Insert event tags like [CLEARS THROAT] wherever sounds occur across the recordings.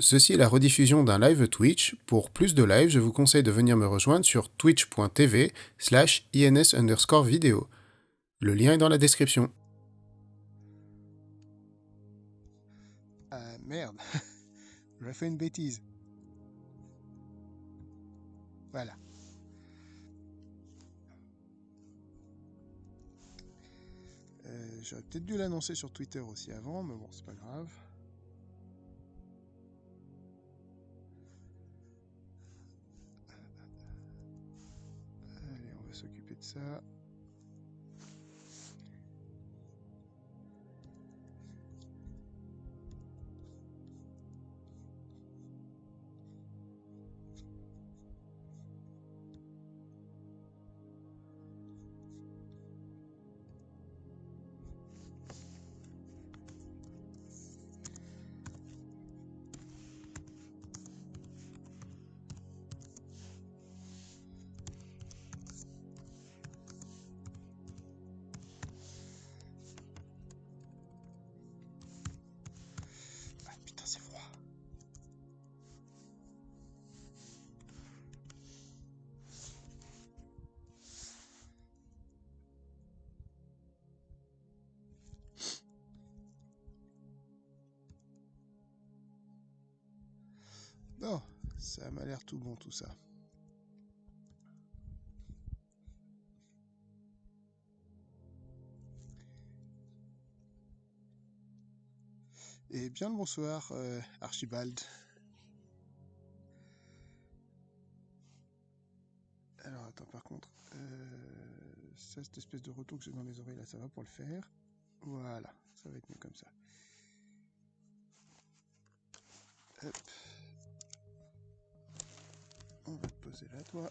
Ceci est la rediffusion d'un live Twitch. Pour plus de live, je vous conseille de venir me rejoindre sur twitch.tv slash ins underscore vidéo. Le lien est dans la description. Ah merde, [LAUGHS] j'ai fait une bêtise. Voilà. Euh, J'aurais peut-être dû l'annoncer sur Twitter aussi avant, mais bon, c'est pas grave. Ça. Bon, ça m'a l'air tout bon tout ça. Et bien le bonsoir, euh, Archibald. Alors attends, par contre, euh, ça, cette espèce de retour que j'ai dans les oreilles là, ça va pour le faire. Voilà, ça va être mieux comme ça. On va te poser là, toi.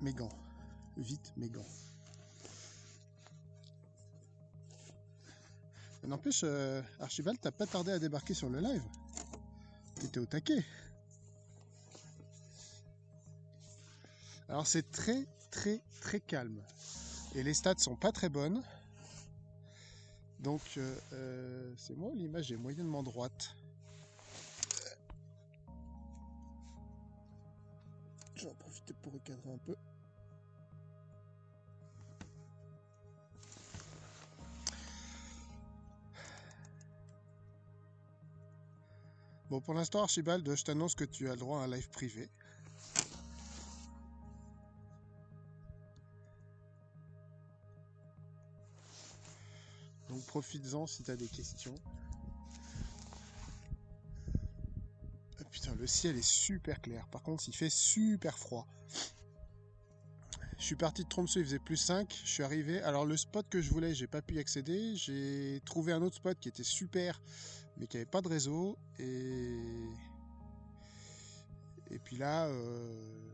Mes gants. Vite, mes gants. N'empêche, euh, Archibald, t'as pas tardé à débarquer sur le live. T'étais au taquet. Alors c'est très très très calme. Et les stats sont pas très bonnes. Donc euh, euh, c'est moi l'image est moyennement droite. Pour recadrer un peu. Bon, pour l'instant, Archibald, je t'annonce que tu as le droit à un live privé. Donc profites-en si tu as des questions. Le ciel est super clair. Par contre, il fait super froid. Je suis parti de Tromsø, il faisait plus 5. Je suis arrivé. Alors, le spot que je voulais, j'ai pas pu y accéder. J'ai trouvé un autre spot qui était super, mais qui avait pas de réseau. Et. Puis là, euh,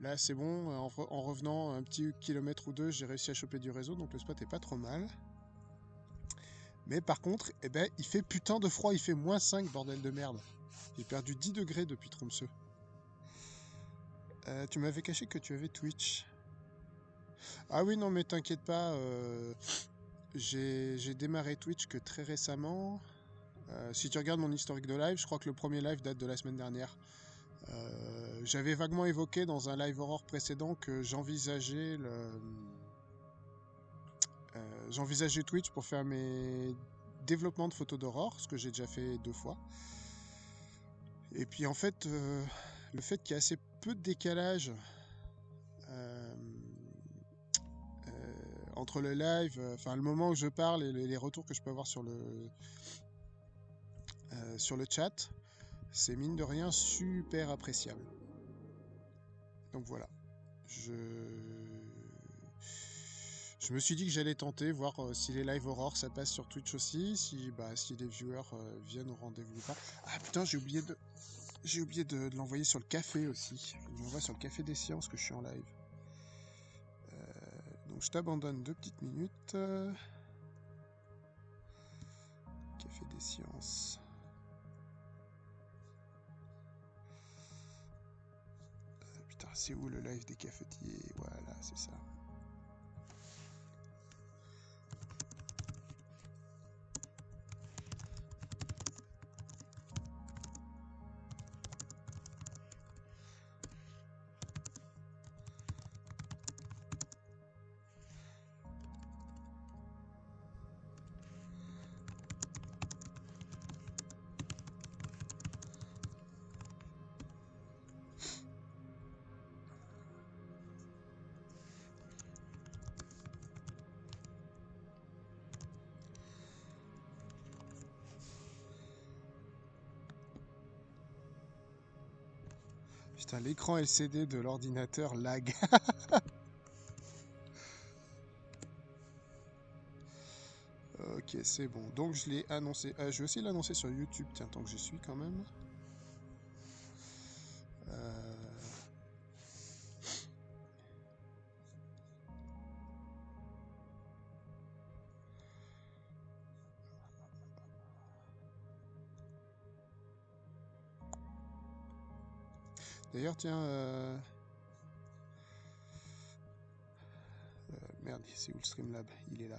là c'est bon. En revenant un petit kilomètre ou deux, j'ai réussi à choper du réseau, donc le spot est pas trop mal. Mais par contre, eh ben, il fait putain de froid, il fait moins 5, bordel de merde. J'ai perdu 10 degrés depuis Tromsø. Euh, tu m'avais caché que tu avais Twitch. Ah oui, non, mais t'inquiète pas, euh, j'ai démarré Twitch que très récemment. Euh, si tu regardes mon historique de live, je crois que le premier live date de la semaine dernière. J'avais vaguement évoqué dans un live horror précédent que j'envisageais Twitch pour faire mes développements de photos d'horreur, ce que j'ai déjà fait deux fois. Et puis en fait, euh, le fait qu'il y a assez peu de décalage euh, euh, entre le live, enfin le moment où je parle et les, retours que je peux avoir sur le sur le chat, c'est mine de rien super appréciable. Donc voilà, je je me suis dit que j'allais tenter, voir euh, si les live aurore ça passe sur Twitch aussi, si bah si les viewers euh, viennent au rendez-vous ou pas. Ah putain, j'ai oublié de j'ai oublié de, l'envoyer sur le café aussi. Je l'envoie sur le café des sciences que je suis en live. Euh, donc je t'abandonne deux petites minutes. Café des sciences. Putain, c'est où le live des cafetiers? Voilà, c'est ça. L'écran LCD de l'ordinateur lag. [LAUGHS] ok, c'est bon. Donc je l'ai annoncé. Euh, je vais aussi l'annoncer sur YouTube, tiens, tant que j'y suis quand même. D'ailleurs, tiens... Euh... euh merde, c'est où le Streamlab? Il est là.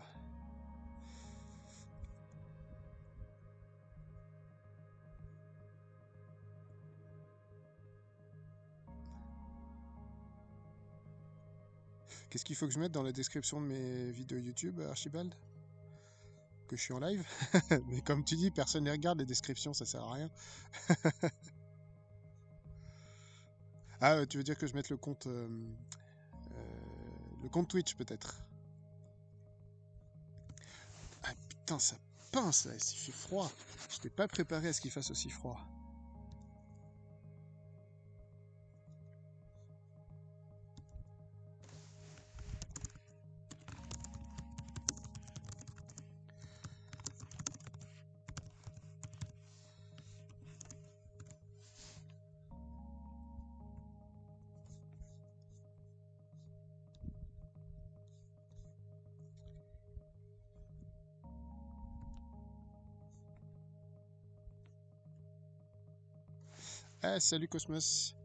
Qu'est-ce qu'il faut que je mette dans la description de mes vidéos YouTube, Archibald? Que je suis en live? [LAUGHS] Mais comme tu dis, personne ne regarde les descriptions, ça sert à rien. [LAUGHS] Ah, tu veux dire que je mette le compte, euh, euh, le compte Twitch peut-être? Ah putain, ça pince là, il fait froid. Je n'étais pas préparé à ce qu'il fasse aussi froid. Ah, salut Cosmos.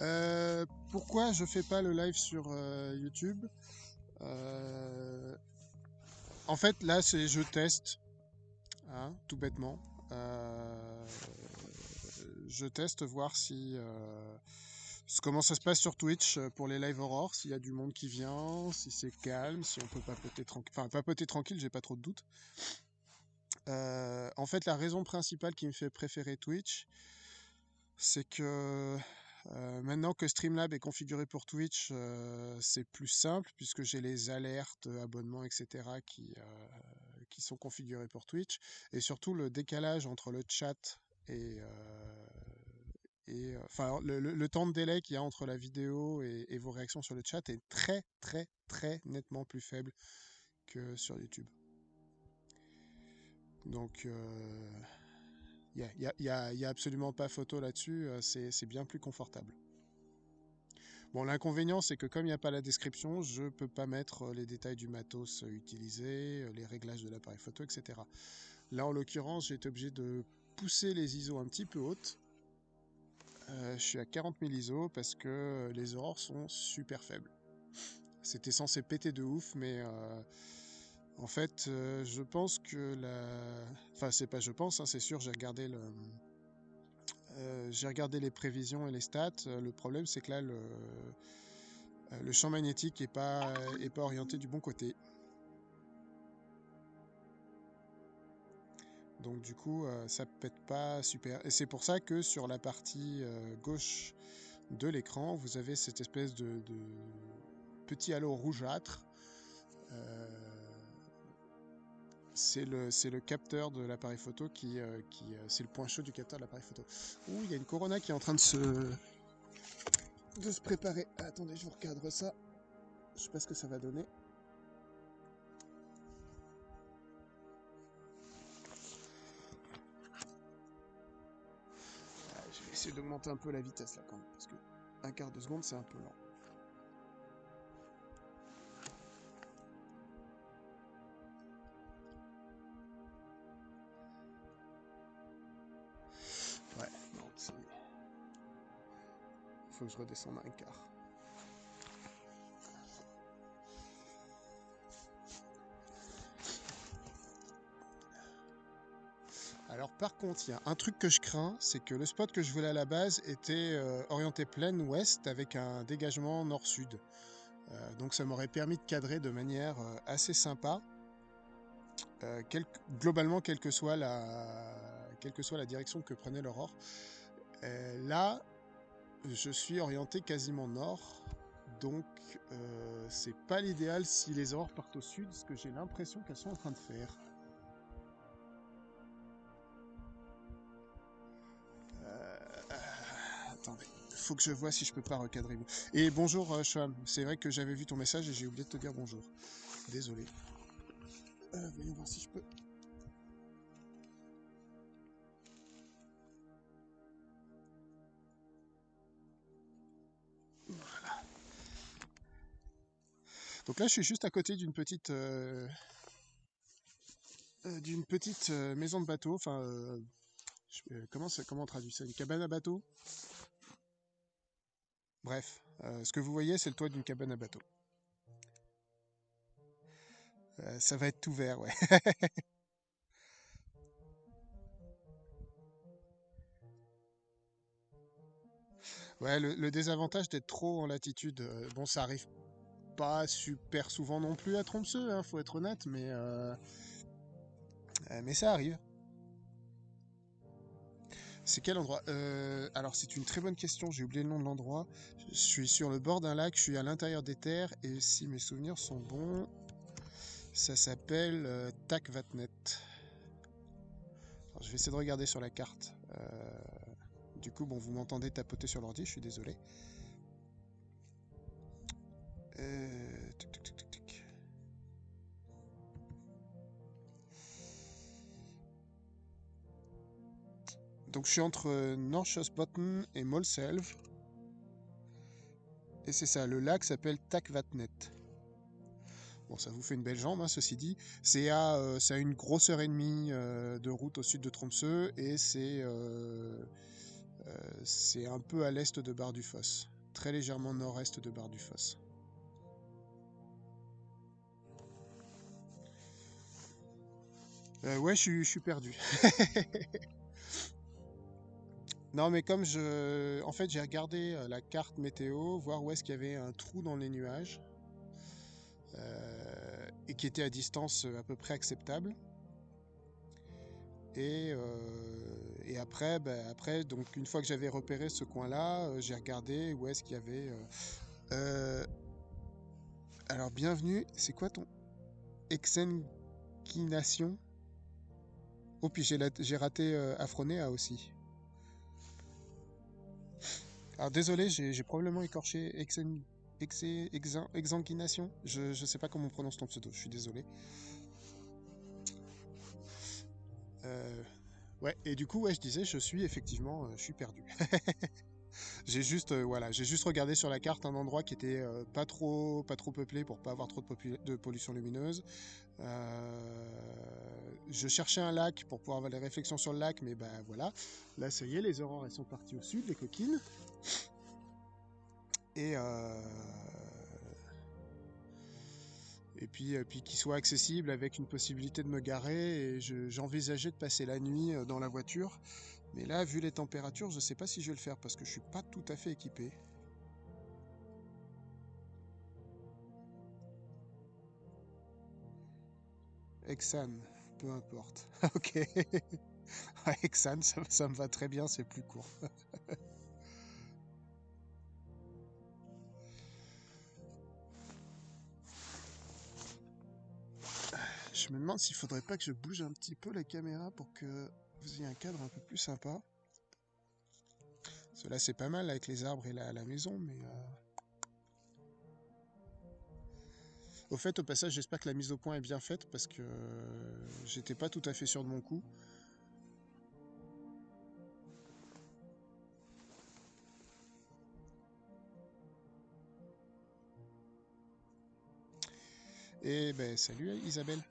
Euh, pourquoi je fais pas le live sur euh, YouTube? Euh, En fait, là, c'est je teste, hein, tout bêtement. je teste voir si comment ça se passe sur Twitch pour les live aurore, s'il y a du monde qui vient, si c'est calme, si on peut papoter tranquille. Enfin, papoter tranquille, j'ai pas trop de doutes. en fait, la raison principale qui me fait préférer Twitch, c'est que maintenant que Streamlab est configuré pour Twitch, c'est plus simple puisque j'ai les alertes, abonnements, etc. qui, qui sont configurés pour Twitch. Et surtout le décalage entre le chat et, et enfin le, temps de délai qu'il y a entre la vidéo et, et, vos réactions sur le chat est très très très nettement plus faible que sur YouTube. Donc il n'y a, absolument pas photo là-dessus, euh, c'est bien plus confortable. Bon, l'inconvénient, c'est que comme il n'y a pas la description, je ne peux pas mettre euh, les détails du matos euh, utilisé, les réglages de l'appareil photo, etc. Là, en l'occurrence, j'ai été obligé de pousser les ISO un petit peu hautes. je suis à 40 000 ISO parce que les aurores sont super faibles. C'était censé péter de ouf, mais en fait, euh, je pense que la... Enfin, c'est pas je pense, hein, c'est sûr, j'ai regardé le... Euh, j'ai regardé les prévisions et les stats. Euh, le problème, c'est que là, le, champ magnétique n'est pas, pas orienté du bon côté. Donc du coup, ça pète pas super. Et c'est pour ça que sur la partie gauche de l'écran, vous avez cette espèce de petit halo rougeâtre c'est le, capteur de l'appareil photo qui, euh, euh, c'est le point chaud du capteur de l'appareil photo. Ouh, il y a une Corona qui est en train de se, de se préparer. Attendez, je vous recadre ça. Je sais pas ce que ça va donner. Ah, je vais essayer d'augmenter un peu la vitesse là quand même, parce que un quart de seconde c'est un peu lent. Que je redescende un quart. Alors par contre, il y a un truc que je crains, c'est que le spot que je voulais à la base était euh, orienté plein ouest avec un dégagement nord-sud. Euh, donc ça m'aurait permis de cadrer de manière euh, assez sympa, globalement quelle quelle que soit la direction que prenait l'aurore. là, je suis orienté quasiment nord, donc euh, c'est pas l'idéal si les aurores partent au sud, ce que j'ai l'impression qu'elles sont en train de faire. Euh, attendez, faut que je vois si je peux pas recadrer. Et bonjour, euh, C'est vrai que j'avais vu ton message et j'ai oublié de te dire bonjour. Désolé. Euh, voyons voir si je peux. Donc là, je suis juste à côté d'une petite, euh, euh, petite maison de bateau. Enfin, comment, comment on traduit ça? Une cabane à bateau? Bref, ce que vous voyez, c'est le toit d'une cabane à bateau. Euh, ça va être tout vert, ouais. [LAUGHS] ouais, le, désavantage d'être trop en latitude, euh, bon, ça arrive pas super souvent non plus à Tromsø, hein, faut être honnête, mais, euh, mais ça arrive. C'est quel endroit? Alors c'est une très bonne question, j'ai oublié le nom de l'endroit. Je suis sur le bord d'un lac, je suis à l'intérieur des terres, et si mes souvenirs sont bons, ça s'appelle euh, Takvatnet. je vais essayer de regarder sur la carte. Euh, du coup, bon, vous m'entendez tapoter sur l'ordi, je suis désolé. Euh, Donc je suis entre Norrköpsbotn et Molselv. Et c'est ça, le lac s'appelle Takvatnet. Bon, ça vous fait une belle jambe, hein, ceci dit. C'est à, euh, une grosse heure et demie euh, de route au sud de Tromsø et c'est euh, c'est un peu à l'est de Bar du Foss, très légèrement nord-est de Bar du Foss. Ouais, je suis perdu. [LAUGHS] non, mais comme je. En fait, j'ai regardé la carte météo, voir où est-ce qu'il y avait un trou dans les nuages. Euh, et qui était à distance euh, à peu près acceptable. Et, euh, et après, ben, après, donc une fois que j'avais repéré ce coin-là, j'ai regardé où est-ce qu'il y avait. alors, bienvenue. C'est quoi ton exenquination Oh, puis j'ai raté Afronéa aussi. Alors désolé, j'ai probablement écorché Exen exanguination Je ne sais pas comment on prononce ton pseudo, je suis désolé. Euh, ouais, et du coup, ouais, je disais, je suis effectivement, euh, je suis perdu. [LAUGHS] j'ai juste, euh, voilà, j'ai juste regardé sur la carte un endroit qui était pas trop, pas trop peuplé pour pas avoir trop de, pollution lumineuse. je cherchais un lac pour pouvoir avoir des réflexions sur le lac, mais ben voilà. Là, ça y est, les aurores elles sont parties au sud, les coquines et euh, et puis, euh, puis qu'il soit accessible avec une possibilité de me garer. J'envisageais de passer la nuit euh, dans la voiture. Mais là, vu les températures, je ne sais pas si je vais le faire parce que je suis pas tout à fait équipé. Exan, peu importe. [LAUGHS] ok. [LAUGHS] Exan, ça me va très bien, c'est plus court. [LAUGHS] Je me demande s'il faudrait pas que je bouge un petit peu la caméra pour que vous ayez un cadre un peu plus sympa. Cela c'est pas mal avec les arbres et la, la maison, mais... Euh, au fait, au passage, j'espère que la mise au point est bien faite parce que j'étais pas tout à fait sûr de mon coup. Et ben salut Isabelle.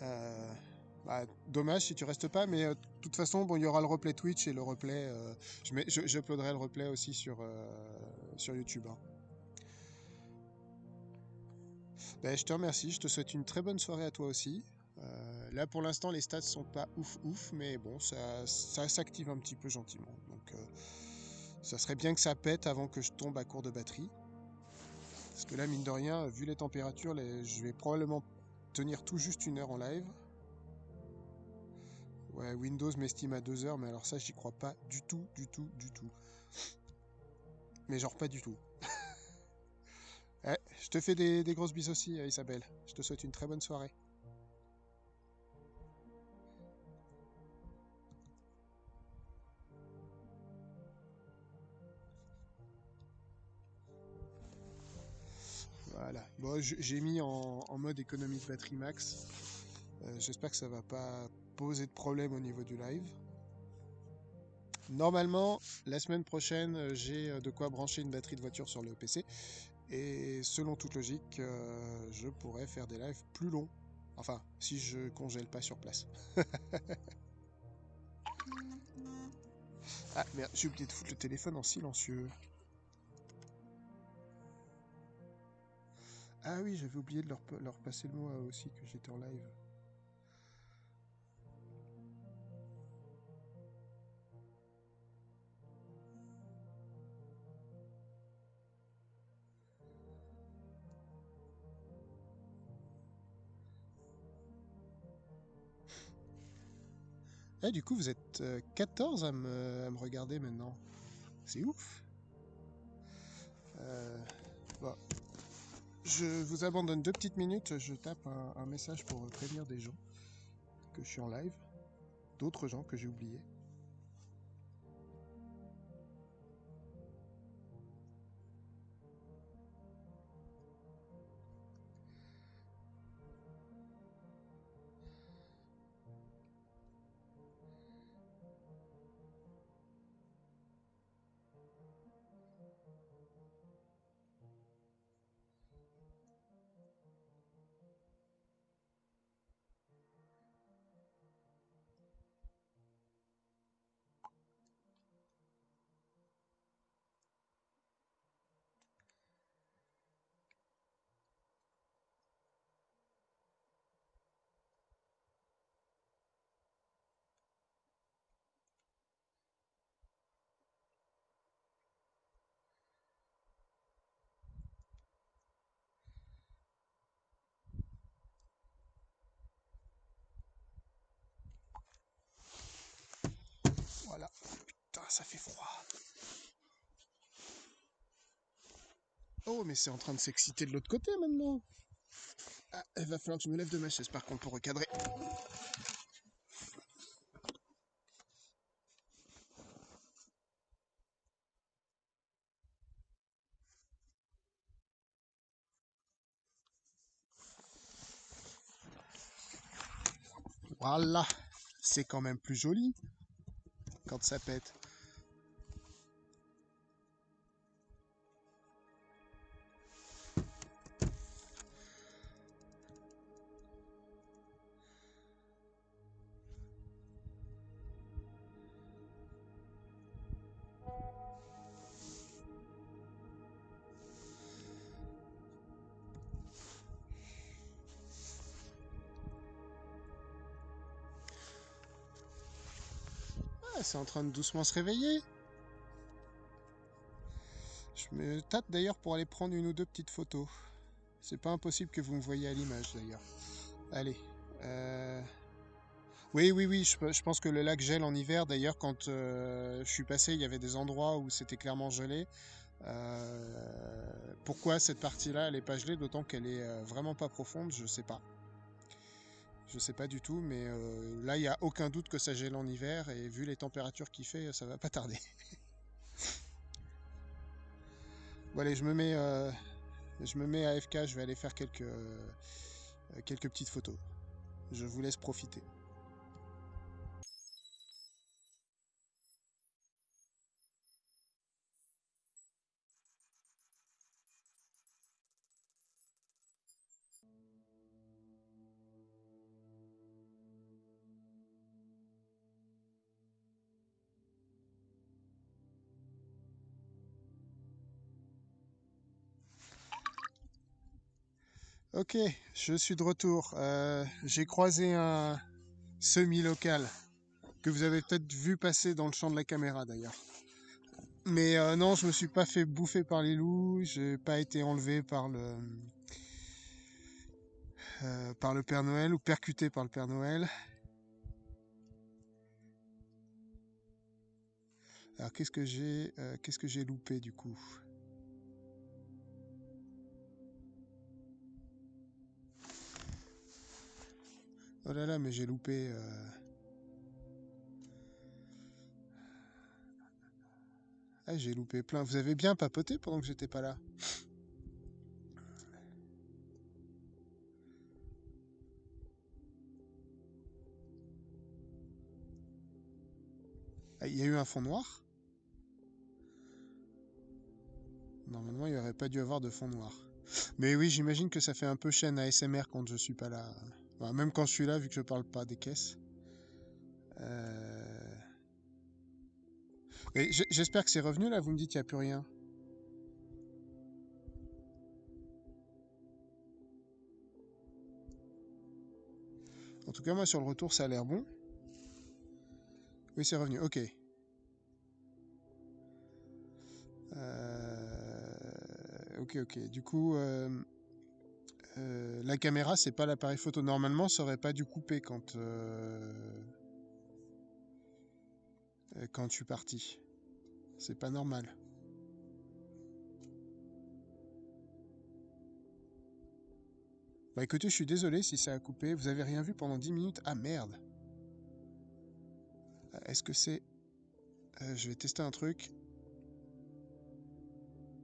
Euh, bah, dommage si tu restes pas, mais euh, de toute façon, bon, il y aura le replay Twitch et le replay. Euh, je, mets, le replay aussi sur, sur YouTube. Hein. Ben, je te remercie, je te souhaite une très bonne soirée à toi aussi. là pour l'instant les stats sont pas ouf ouf, mais bon, ça, ça s'active un petit peu gentiment. Donc ça serait bien que ça pète avant que je tombe à court de batterie. Parce que là, mine de rien, vu les températures, je vais probablement tenir tout juste une heure en live ouais, Windows m'estime à 2 heures, mais alors ça, j'y crois pas du tout, du tout, du tout. Mais genre pas du tout. [LAUGHS] Eh, je te fais des, grosses bisous aussi, euh, Isabelle. Je te souhaite une très bonne soirée. Voilà. Bon, j'ai mis en, mode économie de batterie max. Euh, j'espère que ça va pas poser de problème au niveau du live. Normalement, la semaine prochaine, euh, j'ai euh, de quoi brancher une batterie de voiture sur le PC. Et selon toute logique, je pourrais faire des lives plus longs. Enfin, si je congèle pas sur place. [LAUGHS] ah merde, j'ai oublié de foutre le téléphone en silencieux. Ah oui, j'avais oublié de leur passer le mot aussi que j'étais en live. Ah, du coup, vous êtes 14 euh, à me, regarder maintenant. C'est ouf. Euh. Je vous abandonne deux petites minutes. Je tape un message pour prévenir des gens que je suis en live. D'autres gens que j'ai oubliés. Ça fait froid. Oh, mais c'est en train de s'exciter de l'autre côté maintenant. Ah, il va falloir que je me lève de ma chaise par contre pour recadrer. Voilà, c'est quand même plus joli quand ça pète. C'est en train de doucement se réveiller. Je me tâte d'ailleurs pour aller prendre une ou deux petites photos. C'est pas impossible que vous me voyez à l'image d'ailleurs. Allez. Euh, oui, oui, oui, je, pense que le lac gèle en hiver. D'ailleurs, quand euh, je suis passé, il y avait des endroits où c'était clairement gelé. Euh, pourquoi cette partie-là, elle est pas gelée, d'autant qu'elle est vraiment pas profonde, je sais pas. Je sais pas du tout, mais euh, là, il n'y a aucun doute que ça gèle en hiver, et vu les températures qu'il fait, ça va pas tarder. [LAUGHS] bon allez, je me mets, euh, je me mets à FK, je vais aller faire quelques, euh, quelques petites photos. Je vous laisse profiter. Ok, je suis de retour. Euh, j'ai croisé un semi-local que vous avez peut-être vu passer dans le champ de la caméra d'ailleurs. Mais euh, non, je me suis pas fait bouffer par les loups, j'ai pas été enlevé par le euh, par le Père Noël ou percuté par le Père Noël. Alors qu'est-ce que j'ai qu'est-ce que j'ai loupé du coup? Oh là là, mais j'ai loupé. Euh... Ah, j'ai loupé plein. Vous avez bien papoté pendant que j'étais pas là. Ah, il y a eu un fond noir? Normalement, il n'y aurait pas dû avoir de fond noir. Mais oui, j'imagine que ça fait un peu chaîne à SMR quand je suis pas là même quand je suis là, vu que je parle pas des caisses. Euh... J'espère que c'est revenu là, vous me dites qu'il n'y a plus rien. En tout cas, moi sur le retour, ça a l'air bon. Oui, c'est revenu, ok. Euh, ok, ok. Du coup, euh, euh, la caméra, c'est pas l'appareil photo. Normalement, ça aurait pas dû couper quand, quand je suis parti. C'est pas normal. Bah écoutez, je suis désolé si ça a coupé. Vous avez rien vu pendant 10 minutes Ah merde Est-ce que c'est... je vais tester un truc.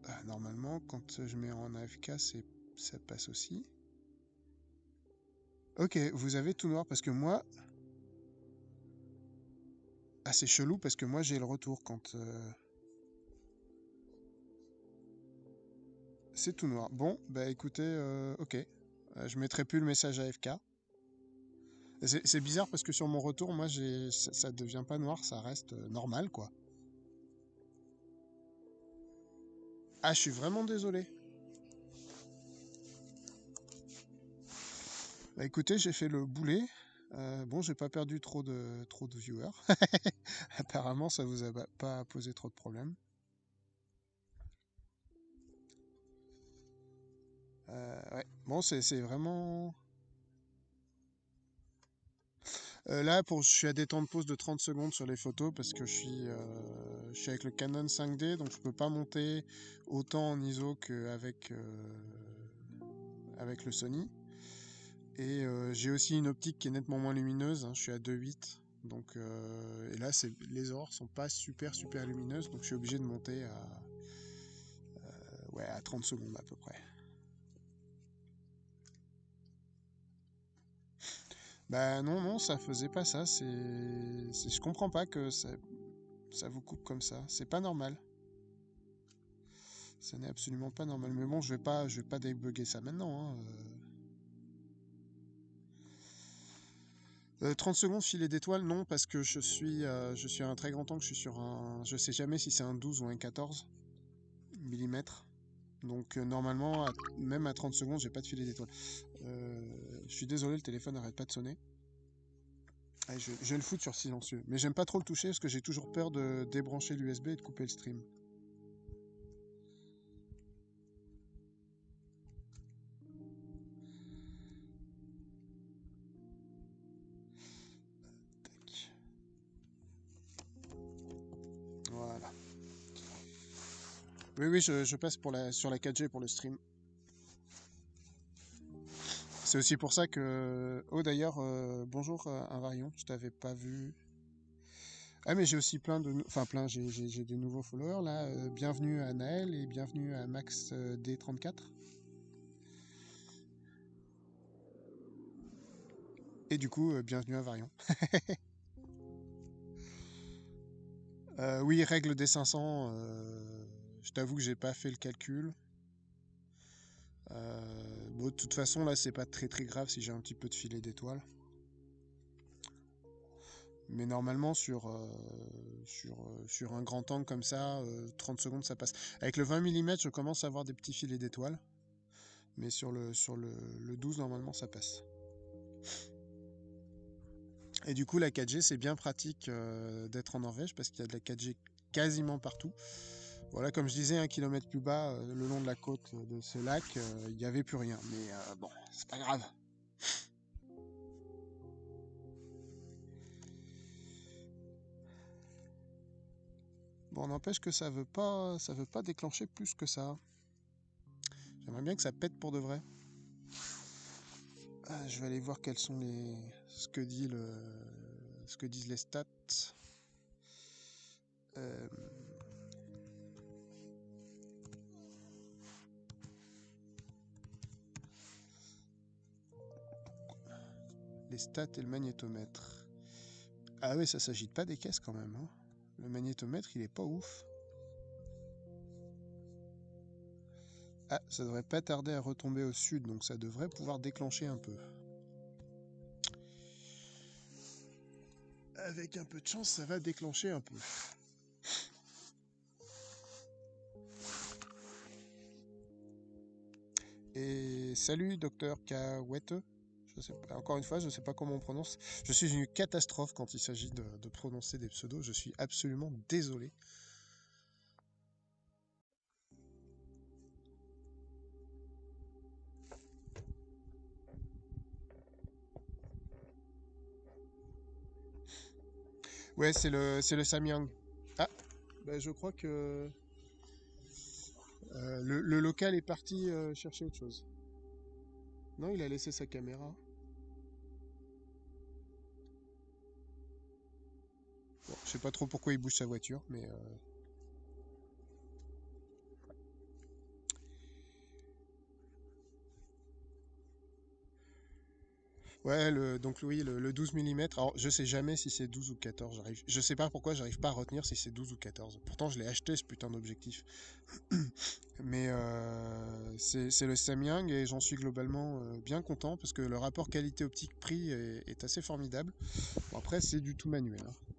Ah, normalement, quand je mets en AFK, ça passe aussi. Ok, vous avez tout noir parce que moi... Ah, c'est chelou parce que moi j'ai le retour quand... Euh, c'est tout noir. Bon, bah écoutez, euh, ok. Euh, je mettrai plus le message AFK. C'est bizarre parce que sur mon retour, moi, ça, ça devient pas noir, ça reste normal, quoi. Ah, je suis vraiment désolé. Bah écoutez, j'ai fait le boulet. Euh, bon, j'ai pas perdu trop de, trop de viewers. [LAUGHS] Apparemment, ça vous a pas posé trop de problèmes. Euh, ouais. Bon, c'est vraiment... Euh, là, pour, je suis à des temps de pause de 30 secondes sur les photos parce que je suis, je suis avec le Canon 5D, donc je peux pas monter autant en ISO qu'avec avec le Sony. Et j'ai aussi une optique qui est nettement moins lumineuse, hein, je suis à 2.8. Donc, et là, les aurores sont pas super super lumineuses, donc je suis obligé de monter à, ouais, à 30 secondes à peu près. Bah non, non, ça faisait pas ça. C'est, je comprends pas que ça, vous coupe comme ça. C'est pas normal. Ça n'est absolument pas normal. Mais bon, je vais pas, vais pas débugger ça maintenant. 30 hein, euh. euh, secondes filet d'étoiles, non, parce que je suis, euh, je suis à un très grand angle, je suis sur un... Je sais jamais si c'est un 12 ou un 14 mm. Donc normalement, même à 30 secondes, j'ai pas de filet d'étoiles. je suis désolé, le téléphone n'arrête pas de sonner. je, vais le foutre sur silencieux. Mais j'aime pas trop le toucher parce que j'ai toujours peur de débrancher l'USB et de couper le stream. Oui, oui, je, passe pour la, sur la 4G pour le stream. C'est aussi pour ça que... Oh d'ailleurs, euh, bonjour euh, Invarion, je t'avais pas vu. Ah mais j'ai aussi plein de... Enfin plein, j'ai des nouveaux followers là. Euh, bienvenue à Naël et bienvenue à Max D34. Et du coup, bienvenue à Varion. [LAUGHS] oui, règle des 500, je t'avoue que j'ai pas fait le calcul. Euh, bon, de toute façon, là, c'est pas très très grave si j'ai un petit peu de filet d'étoiles. Mais normalement, sur, euh, sur, euh, sur un grand angle comme ça, 30 secondes, ça passe. Avec le 20 mm, je commence à avoir des petits filets d'étoiles. Mais sur le, sur le 12, normalement, ça passe. Et du coup, la 4G, c'est bien pratique d'être en Norvège parce qu'il y a de la 4G quasiment partout. Voilà, comme je disais, un kilomètre plus bas, euh, le long de la côte de ce lac, euh, il n'y avait plus rien. Mais euh, bon, c'est pas grave. Bon, n'empêche que ça veut pas, ça veut pas déclencher plus que ça. J'aimerais bien que ça pète pour de vrai. Ah, je vais aller voir quels sont les, ce que dit ce que disent les stats. Euh... les stats et le magnétomètre. Ah oui, ça s'agite pas des caisses quand même. Hein. Le magnétomètre, il est pas ouf. Ah, ça devrait pas tarder à retomber au sud, donc ça devrait pouvoir déclencher un peu. Avec un peu de chance, ça va déclencher un peu. Et salut, docteur Kawete. Encore une fois, je ne sais pas comment on prononce. Je suis une catastrophe quand il s'agit de, de prononcer des pseudos. Je suis absolument désolé. Ouais, c'est le, c'est le Samyang. Ah, bah, je crois que euh, le, le local est parti euh, chercher autre chose. Non, il a laissé sa caméra. Je sais pas trop pourquoi il bouge sa voiture, mais... euh, Ouais, le, donc oui, le, le 12 mm. Alors, je sais jamais si c'est 12 ou 14. J'arrive, je sais pas pourquoi j'arrive pas à retenir si c'est 12 ou 14. Pourtant, je l'ai acheté ce putain d'objectif. [CLEARS THROAT] Mais euh, c'est le Samyang et j'en suis globalement euh, bien content parce que le rapport qualité optique-prix est, est assez formidable. Bon, après, c'est du tout manuel. hein.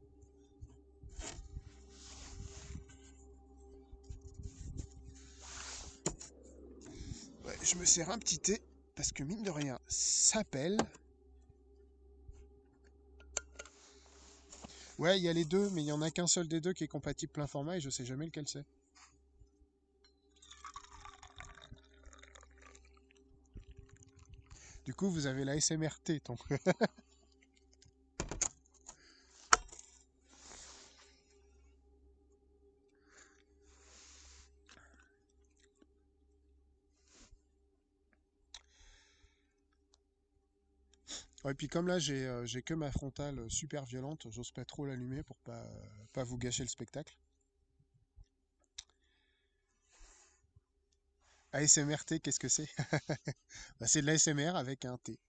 Je me sers un petit thé parce que mine de rien, ça. Ouais, il y a les deux, mais il y en a qu'un seul des deux qui est compatible plein format et je sais jamais lequel c'est. Du coup, vous avez la SMRT, donc. [LAUGHS] Ouais, puis comme là, j'ai euh, que ma frontale euh, super violente, j'ose pas trop l'allumer pour pas, euh, vous gâcher le spectacle. ASMRT, qu'est-ce que c'est? [LAUGHS] Bah, c'est de l'ASMR avec un T.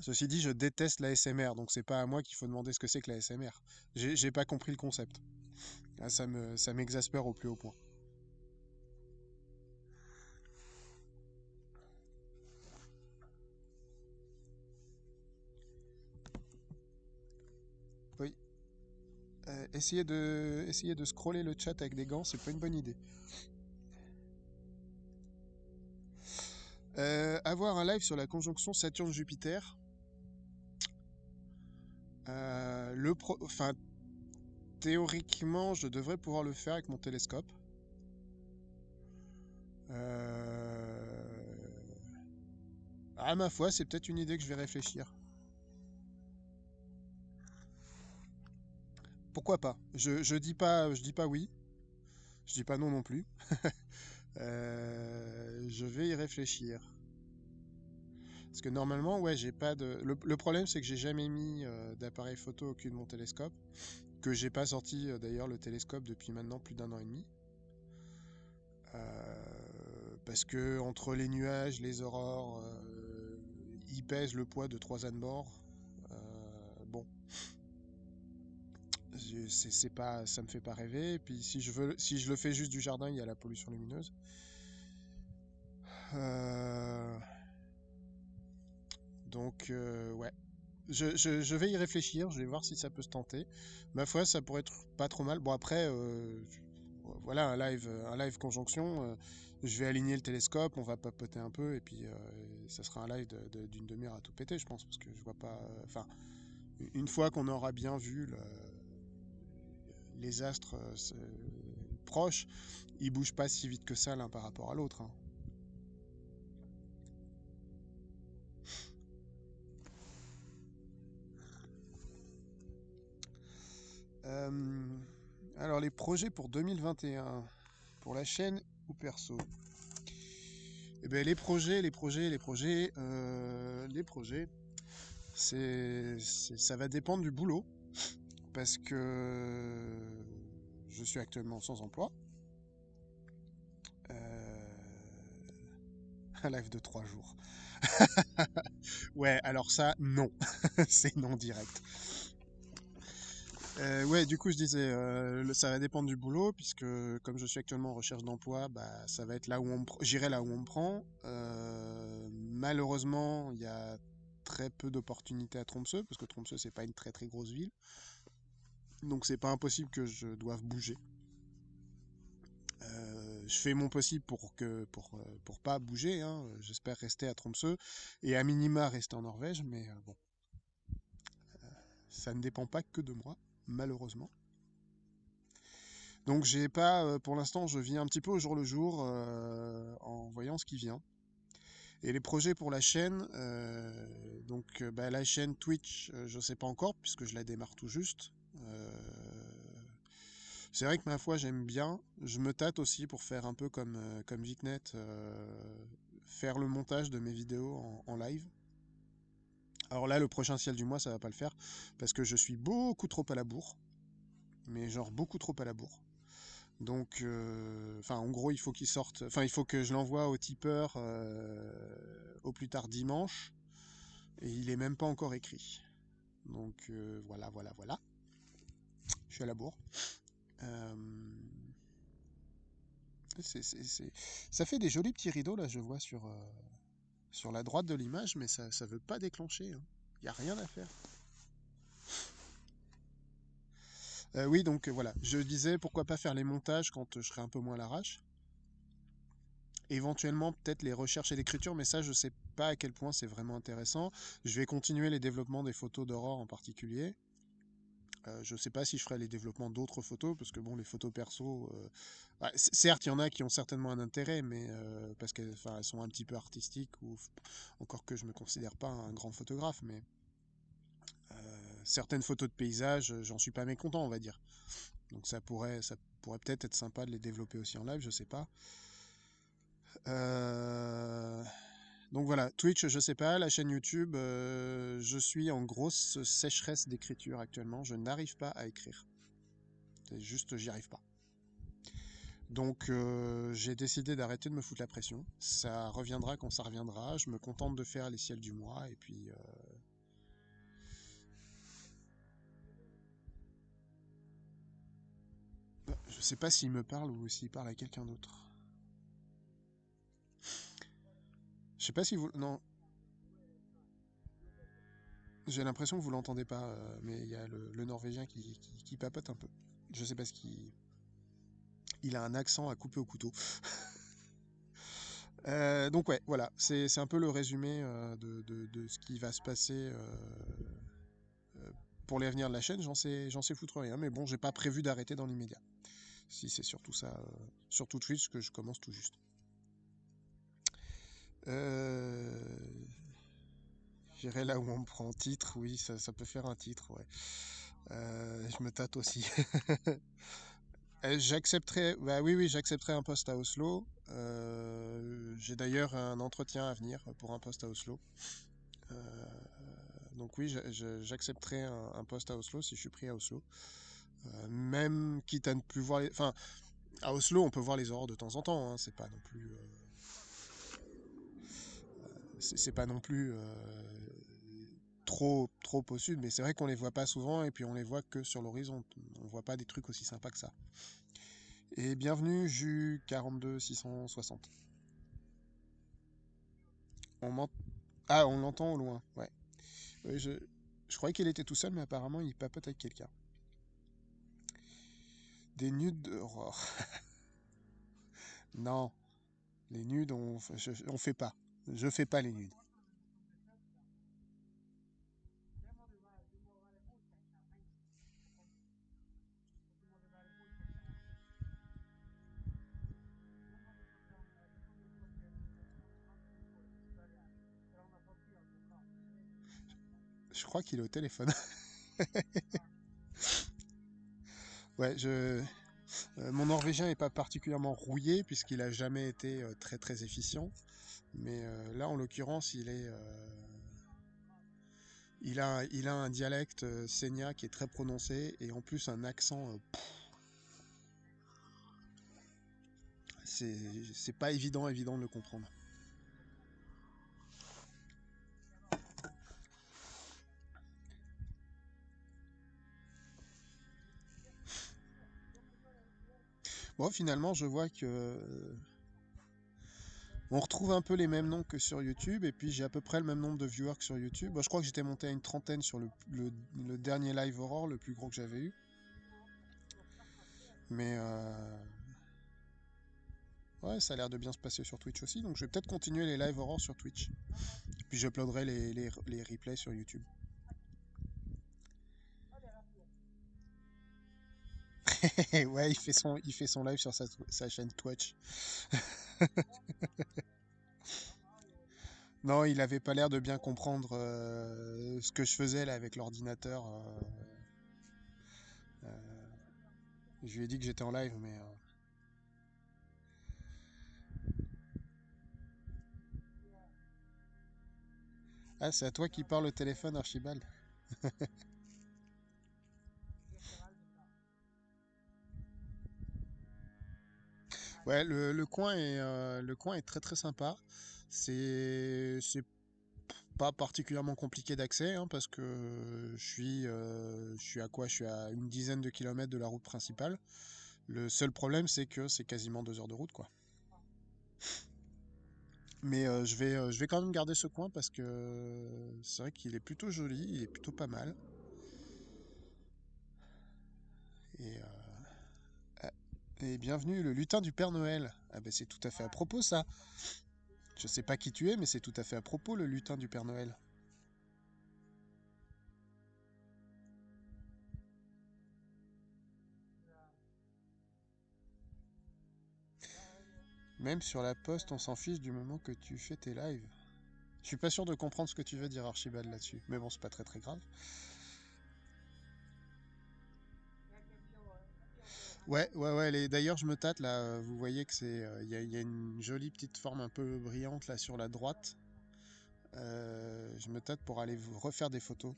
Ceci dit, je déteste l'ASMR, donc c'est pas à moi qu'il faut demander ce que c'est que l'ASMR. J'ai pas compris le concept. Ça me, ça m'exaspère au plus haut point. Euh, essayer de, scroller le chat avec des gants, c'est pas une bonne idée. Euh, avoir un live sur la conjonction Saturne-Jupiter. Euh, le pro... Théoriquement, je devrais pouvoir le faire avec mon télescope. Euh... À ma foi, c'est peut-être une idée que je vais réfléchir. Pourquoi pas? Je, dis pas, je dis pas oui, je dis pas non non plus. [LAUGHS] Euh, je vais y réfléchir. Parce que normalement, ouais, j'ai pas de. Le, problème, c'est que j'ai jamais mis euh, d'appareil photo au cul de mon télescope. Que j'ai pas sorti euh, d'ailleurs le télescope depuis maintenant plus d'un an et demi. Parce que entre les nuages, les aurores, il pèse le poids de trois ânes morts. Bon, c'est pas, ça me fait pas rêver. Et puis si je veux, si je le fais juste du jardin, il y a la pollution lumineuse. Euh, donc euh, ouais, je, je- vais y réfléchir. Je vais voir si ça peut se tenter. Ma foi, ça pourrait être pas trop mal. Bon après, euh, voilà un live, un live conjonction. je vais aligner le télescope, on va papoter un peu et puis ça sera un live d'une demi-heure à tout péter, je pense, parce que je vois pas. Enfin, une fois qu'on aura bien vu les astres euh, proches, ils bougent pas si vite que ça l'un par rapport à l'autre. hein. Euh, alors les projets pour 2021, pour la chaîne ou perso? Eh ben les projets, les projets, les projets, euh, les projets, c'est- ça va dépendre du boulot parce que je suis actuellement sans emploi. Euh, un [LAUGHS] live de trois jours. [LAUGHS] Ouais, alors ça, non, [LAUGHS] c'est non direct. Euh, ouais, du coup, je disais, euh, ça va dépendre du boulot, puisque comme je suis actuellement en recherche d'emploi, bah, ça va être là où on j'irai là où on me prend. Euh, malheureusement, il y a très peu d'opportunités à Tromsø, parce que Tromsø, c'est pas une très très grosse ville. Donc, c'est pas impossible que je doive bouger. Euh, je fais mon possible pour que pour, euh, pour pas bouger, hein. J'espère rester à Tromsø et à minima rester en Norvège, mais euh, bon, ça ne dépend pas que de moi, malheureusement. Donc j'ai pas, pour l'instant, je vis un petit peu au jour le jour en voyant ce qui vient. Et les projets pour la chaîne, donc bah, la chaîne Twitch, je sais pas encore puisque je la démarre tout juste. Euh, c'est vrai que ma foi j'aime bien. Je me tâte aussi pour faire un peu comme euh, comme Vicnet, euh, faire le montage de mes vidéos en, live. Alors là, le prochain ciel du mois, ça va pas le faire parce que je suis beaucoup trop à la bourre, mais genre beaucoup trop à la bourre. Donc, enfin, en gros, il faut qu'il sorte. Enfin, il faut que je l'envoie au tipeur au plus tard dimanche. Et il est même pas encore écrit. Donc, voilà, voilà, voilà. Je suis à la bourre. Euh, Ça fait des jolis petits rideaux, là, je vois sur, euh, la droite de l'image, mais ça, ça veut pas déclencher. Il n'y a rien à faire. Euh, oui, donc voilà. Je disais, pourquoi pas faire les montages quand je serai un peu moins l'arrache. Éventuellement, peut-être les recherches et l'écriture, mais ça, je sais pas à quel point c'est vraiment intéressant. Je vais continuer les développements des photos d'Aurore en particulier. Euh, je sais pas si je ferai les développements d'autres photos, parce que bon, les photos perso, euh, bah, certes, il y en a qui ont certainement un intérêt, mais euh, parce qu'elles sont un petit peu artistiques, ou encore que je me considère pas un grand photographe, mais certaines photos de paysages, euh, j'en suis pas mécontent, on va dire. Donc ça pourrait, ça pourrait peut-être être sympa de les développer aussi en live, je sais pas. Euh, Donc voilà, Twitch, je sais pas, la chaîne YouTube, euh, je suis en grosse sécheresse d'écriture actuellement, je n'arrive pas à écrire. C'est juste, j'y arrive pas. Donc euh, j'ai décidé d'arrêter de me foutre la pression. Ça reviendra quand ça reviendra. Je me contente de faire les ciels du mois et puis. euh, Je sais pas s'il me parle ou s'il parle à quelqu'un d'autre. Je sais pas si vous. Non, j'ai l'impression que vous l'entendez pas, euh, mais il y a le, Norvégien qui, qui, papote un peu. Je sais pas ce qu'il. Il a un accent à couper au couteau. [LAUGHS] Euh, donc ouais, voilà, c'est un peu le résumé euh, de, de- ce qui va se passer pour l'avenir de la chaîne. J'en sais, sais foutre rien, mais bon, j'ai pas prévu d'arrêter dans l'immédiat. Si c'est surtout ça, surtout Twitch que je commence tout juste. Euh, J'irai là où on me prend titre, oui, ça, ça peut faire un titre, ouais. Euh, je me tâte aussi. [LAUGHS] Euh, J'accepterai, bah oui, oui, j'accepterai un poste à Oslo. J'ai d'ailleurs un entretien à venir pour un poste à Oslo. Donc oui, j'a- j'a- j'accepterai un, poste à Oslo si je suis pris à Oslo. Même quitte à ne plus voir les... Enfin, à Oslo, on peut voir les aurores de temps en temps. hein, c'est pas non plus... c'est pas non plus euh, trop, trop au sud, mais c'est vrai qu'on les voit pas souvent et puis on les voit que sur l'horizon. On voit pas des trucs aussi sympas que ça. Et bienvenue, Jus 42 660. On Ah, on l'entend au loin, ouais. Je, croyais qu'il était tout seul, mais apparemment il papote avec quelqu'un. Des nudes d'aurore. [LAUGHS] Non, les nudes, on, on fait pas. Je fais pas les nudes. Je crois qu'il est au téléphone. [LAUGHS] Ouais, je, euh, mon norvégien est pas particulièrement rouillé puisqu'il a jamais été euh, très très efficient. Mais euh, là, en l'occurrence, il est, euh, il a, un dialecte euh, qui est très prononcé et en plus un accent. Euh, c'est pas évident, évident de le comprendre. Bon, finalement, je vois que on retrouve un peu les mêmes noms que sur YouTube, et puis j'ai à peu près le même nombre de viewers que sur YouTube. Bon, je crois que j'étais monté à une trentaine sur le, dernier live Aurore, le plus gros que j'avais eu. Mais euh, ouais, ça a l'air de bien se passer sur Twitch aussi, donc je vais peut-être continuer les live Aurore sur Twitch. Puis j'uploaderai les, les, les replays sur YouTube. [LAUGHS] ouais, il fait son, il fait son live sur sa, chaîne Twitch. [LAUGHS] Non, il avait pas l'air de bien comprendre euh, ce que je faisais là avec l'ordinateur. euh, euh, je lui ai dit que j'étais en live, mais ah, c'est à toi qui parle au téléphone, Archibald. [LAUGHS] Ouais, le, le coin est, euh, le coin est très très sympa. C'est, pas particulièrement compliqué d'accès hein, parce que je suis, euh, je suis à quoi? Je suis à une dizaine de kilomètres de la route principale. Le seul problème, c'est que c'est quasiment deux heures de route, quoi. Mais euh, je vais, je vais quand même garder ce coin parce que c'est vrai qu'il est plutôt joli, il est plutôt pas mal. Et, et bienvenue, le lutin du Père Noël. Ah ben c'est tout à fait à propos ça. Je sais pas qui tu es, mais c'est tout à fait à propos le lutin du Père Noël. Même sur la poste, on s'en fiche du moment que tu fais tes lives. Je suis pas sûr de comprendre ce que tu veux dire, Archibald, là-dessus. Mais bon, c'est pas très très grave. Ouais, ouais, ouais. D'ailleurs, je me tâte là. euh, Vous voyez que c'est, euh, il y a, une jolie petite forme un peu brillante là sur la droite. Euh, je me tâte pour aller vous refaire des photos.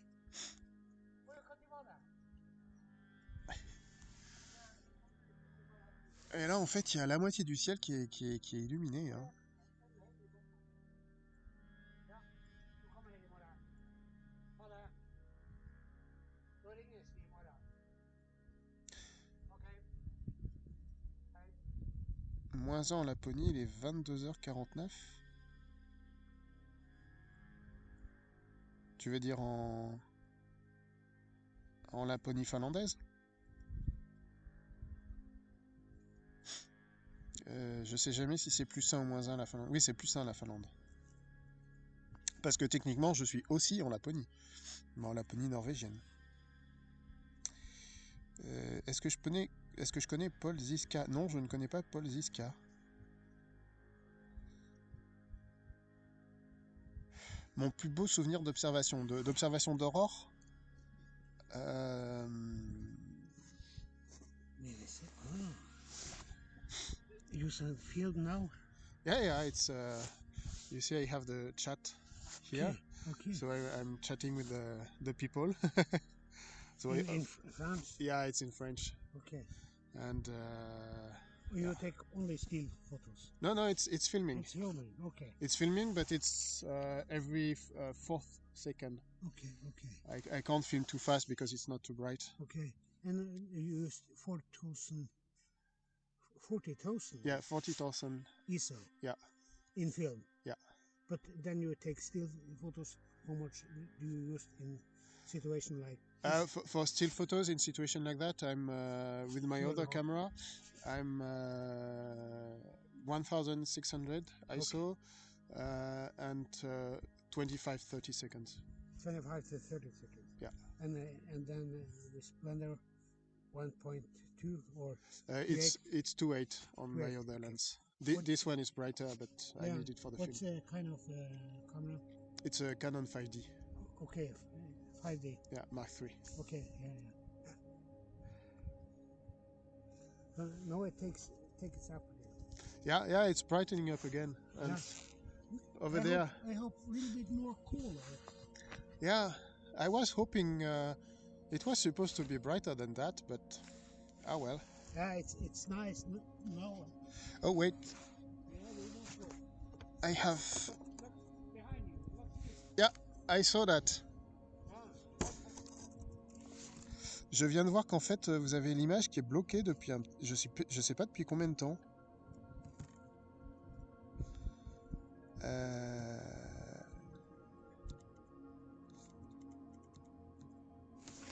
Et là, en fait, il y a la moitié du ciel qui est, qui est, qui est illuminé. hein. Moins 1 en Laponie, il est 22h49. Tu veux dire en, en Laponie finlandaise? Euh, je sais jamais si c'est plus 1 ou moins 1 la Finlande. Oui, c'est plus 1 la Finlande. Parce que techniquement, je suis aussi en Laponie, mais en Laponie norvégienne. Euh, est-ce que je connais, est-ce que je connais Paul Ziska? Non, je ne connais pas Paul Ziska. Mon plus beau souvenir d'observation, d'observation d'aurore. euh, field now? Yeah, yeah, it's. Uh, you see, I have the chat here, Okay. so I, I'm chatting with the the people. [LAUGHS] so I, in, in F- France? yeah, it's in French, Okay. And uh, You take only still photos. no, no, it's it's filming. It's filming Okay. It's filming, but it's uh, every f- uh, fourth second. Okay. Okay. I, I can't film too fast because it's not too bright. Okay. And uh, you used 4,000, 40,000 Yeah, forty thousand. ISO Yeah, in film. yeah. But then you take still photos. How much do you use in situation like Uh, for, for still photos in situation like that, I'm uh, with my other camera. I'm uh, 1,600 ISO uh, and uh, 25 30 seconds. 25 to 30 seconds. Yeah. And uh, and then uh, the Splendor 1.2 or Uh, it's it's 2.8 on my 2.8, other lens. What- this one is brighter, but I need it for the what's film. uh, kind of uh, camera? It's a Canon 5D. Okay, f- 5D. Yeah, Mark three. Okay, yeah, yeah. Uh, no, it takes takes up again. Yeah, yeah, it's brightening up again. And Yeah. over I there, Hope, I hope a little bit more cooler. yeah, I was hoping uh, it was supposed to be brighter than that, but ah well. Yeah, it's it's nice. N- No. Oh wait, Yeah, we don't go. I have. Behind you. Yeah, I saw that. Je viens de voir qu'en fait, vous avez l'image qui est bloquée depuis un... Je sais, sais pas depuis combien de temps. Euh...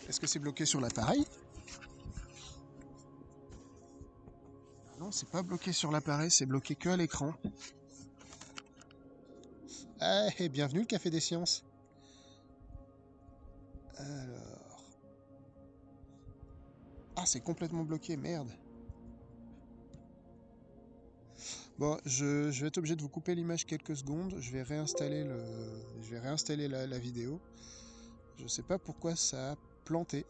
Est-ce que c'est bloqué sur l'appareil? Non, c'est pas bloqué sur l'appareil, c'est bloqué que à l'écran. Ah, et bienvenue le Café des Sciences. Alors... Ah, c'est complètement bloqué, merde. Bon, je, vais être obligé de vous couper l'image quelques secondes. Je vais réinstaller, le, je vais réinstaller la, vidéo. Je sais pas pourquoi ça a planté.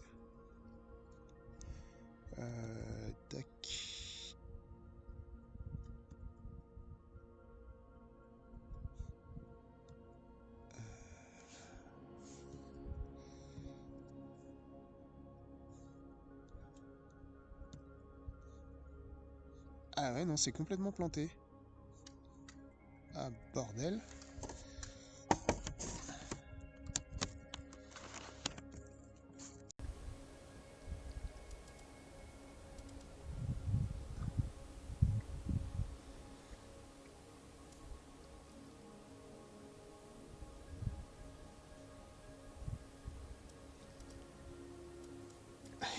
Euh, tac. Ah ouais, non, c'est complètement planté. Ah, bordel.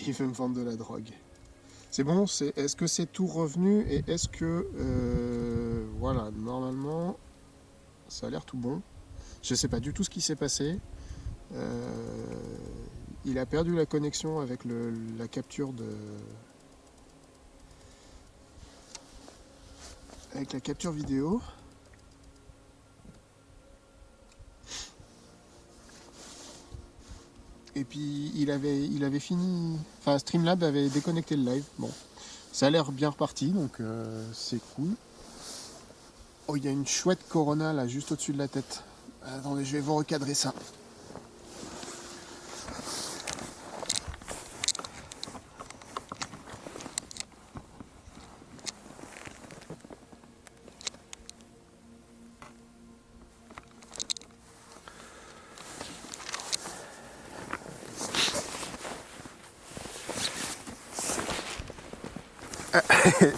Il veut me vendre de la drogue. C'est bon, est-ce que c'est tout revenu et est-ce que, euh, voilà, normalement, ça a l'air tout bon. Je ne sais pas du tout ce qui s'est passé. Euh, il a perdu la connexion avec la capture de... Avec la capture vidéo. Et puis il avait, il avait fini, enfin Streamlab avait déconnecté le live. Bon, ça a l'air bien reparti, donc euh, c'est cool. Oh, il y a une chouette Corona là, juste au-dessus de la tête. Attendez, je vais vous recadrer ça.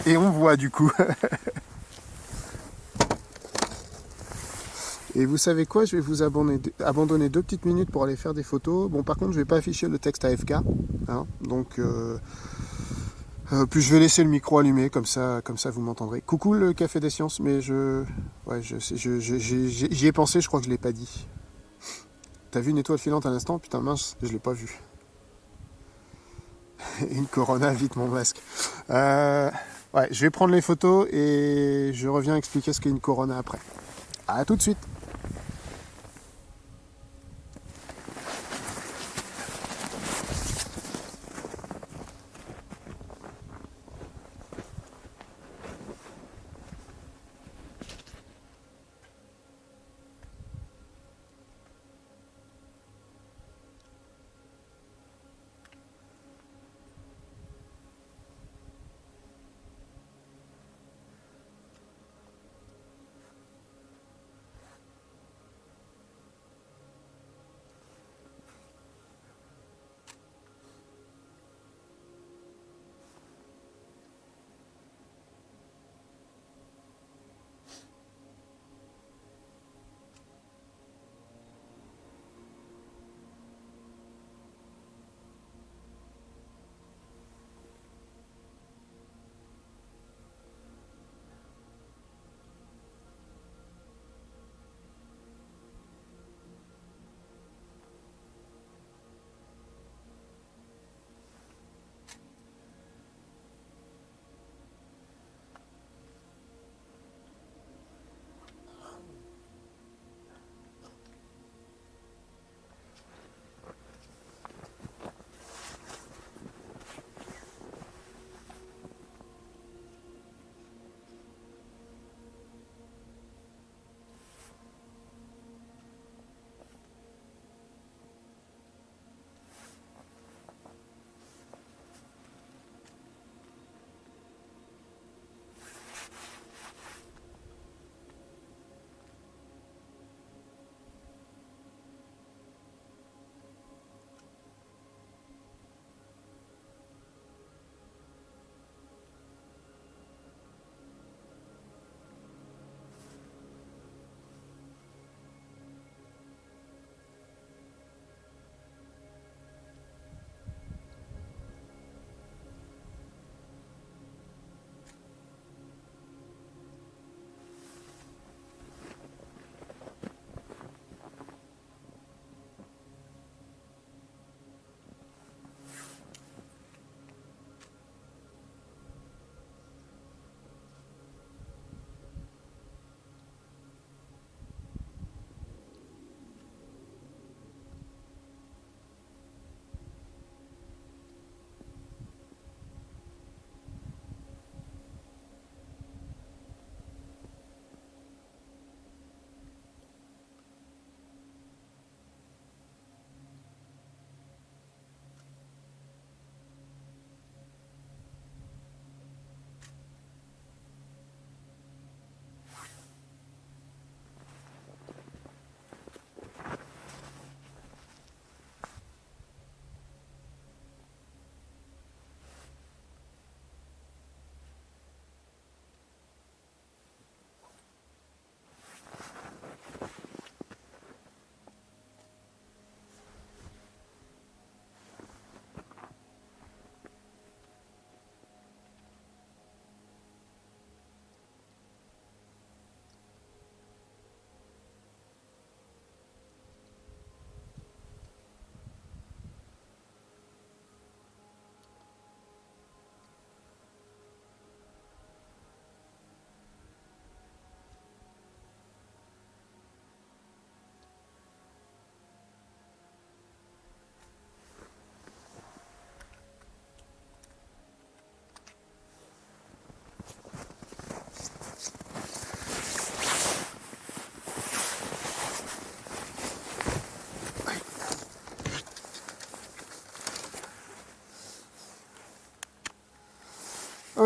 Et on voit du coup. Et vous savez quoi, je vais vous abandonner, deux petites minutes pour aller faire des photos. Bon, par contre, je vais pas afficher le texte AFK. Hein, donc, euh, euh, puis je vais laisser le micro allumé, comme ça, comme ça vous m'entendrez. Coucou le Café des Sciences, mais je, ouais, je, j'y ai pensé, je crois que je l'ai pas dit. T'as vu une étoile filante à l'instant? Putain mince, je l'ai pas vu. [LAUGHS] une Corona, vite mon masque. Euh, ouais, je vais prendre les photos et je reviens expliquer ce qu'est une Corona après. A tout de suite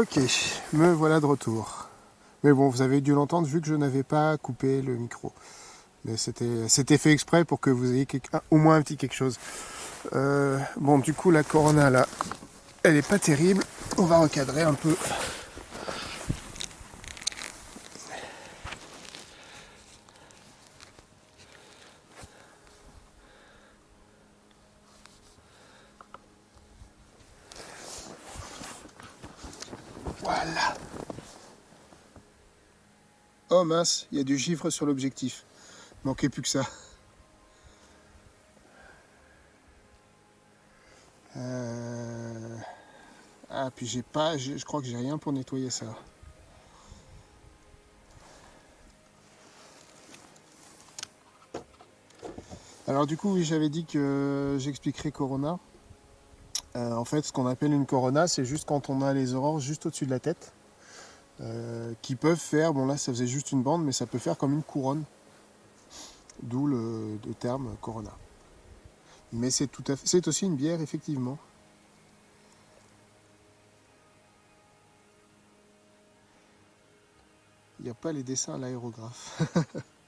Ok, me voilà de retour. Mais bon, vous avez dû l'entendre vu que je n'avais pas coupé le micro. Mais c'était fait exprès pour que vous ayez au moins un petit quelque chose. Euh, bon, du coup, la Corona là, elle est pas terrible. On va recadrer un peu. Oh mince, il y a du givre sur l'objectif. Manquait plus que ça. Euh, ah, puis j'ai pas, je crois que j'ai rien pour nettoyer ça. Alors du coup, oui, j'avais dit que j'expliquerai Corona. Euh, en fait, ce qu'on appelle une Corona, c'est juste quand on a les aurores juste au-dessus de la tête. Euh, qui peuvent faire, bon là ça faisait juste une bande, mais ça peut faire comme une couronne. D'où le, terme Corona. Mais c'est tout à fait, c'est aussi une bière effectivement. Il n'y a pas les dessins à l'aérographe. [LAUGHS]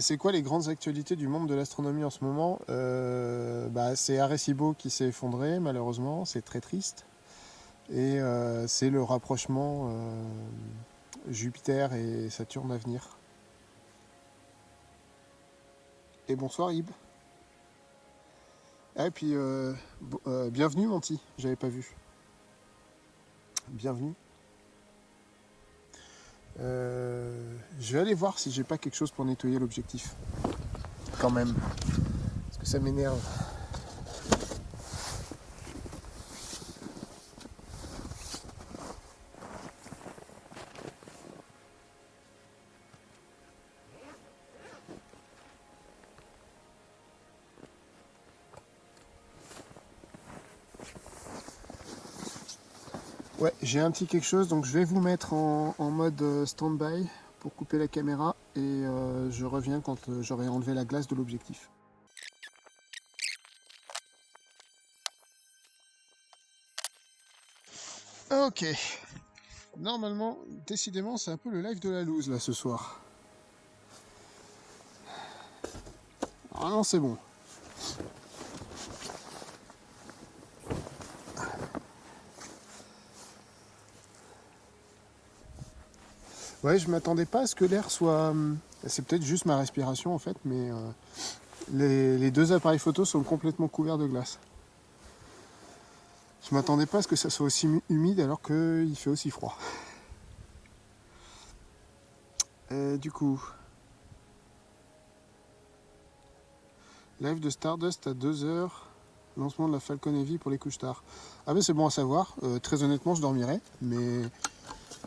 c'est quoi les grandes actualités du monde de l'astronomie en ce moment euh, bah, C'est Arecibo qui s'est effondré, malheureusement, c'est très triste. Et euh, c'est le rapprochement Jupiter et Saturne à venir. Et bonsoir Ib. Ah, et puis, bienvenue Monty, j'avais pas vu. Bienvenue. Euh, je vais aller voir si j'ai pas quelque chose pour nettoyer l'objectif. Quand même. Parce que ça m'énerve. Ouais, j'ai un petit quelque chose, donc je vais vous mettre en, mode euh, stand-by pour couper la caméra et euh, je reviens quand euh, j'aurai enlevé la glace de l'objectif. Ok. Normalement, décidément, c'est un peu le live de la loose là ce soir. Ah non, c'est bon. Ouais, je m'attendais pas à ce que l'air soit... Hum, c'est peut-être juste ma respiration en fait, mais euh, les, deux appareils photo sont complètement couverts de glace. Je m'attendais pas à ce que ça soit aussi humide alors qu'il fait aussi froid. Euh, du coup... Live de Stardust à 2h, lancement de la Falcon Heavy pour les couches tard. Ah ben c'est bon à savoir, euh, très honnêtement je dormirai, mais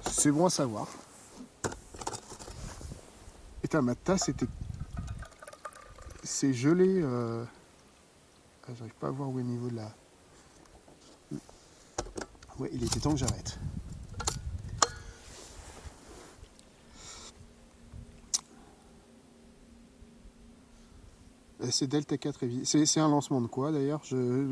c'est bon à savoir. Putain, ma tasse était... C'est gelé. Euh... Ah, J'arrive pas à voir où est le niveau de la... Ouais, il était temps que j'arrête. Euh, c'est Delta 4 C'est un lancement de quoi d'ailleurs?